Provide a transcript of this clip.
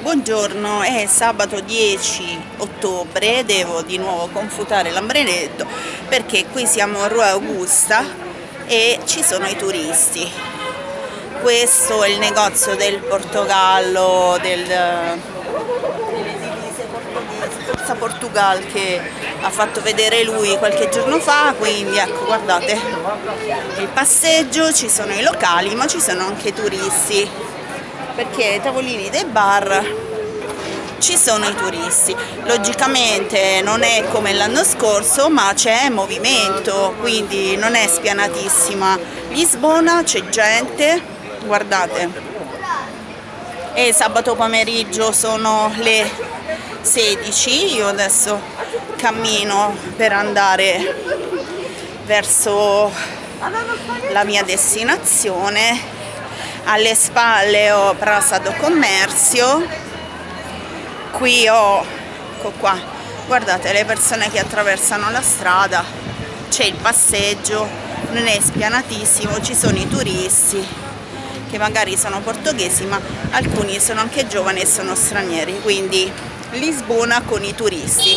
Buongiorno, è sabato 10 ottobre, devo di nuovo confutare l'ambrenetto perché qui siamo a Rua Augusta e ci sono i turisti. Questo è il negozio del Portogallo, del, Forza Portugal che ha fatto vedere lui qualche giorno fa, quindi ecco guardate il passeggio, ci sono i locali ma ci sono anche i turisti perché ai tavolini dei bar ci sono i turisti. Logicamente non è come l'anno scorso ma c'è movimento quindi non è spianatissima. Lisbona c'è gente guardate. E sabato pomeriggio sono le 16 io adesso cammino per andare verso la mia destinazione alle spalle ho Praça do Commercio. Qui ho ecco qua guardate le persone che attraversano la strada c'è il passeggio non è spianatissimo ci sono i turisti che magari sono portoghesi ma alcuni sono anche giovani e sono stranieri. Quindi Lisbona con i turisti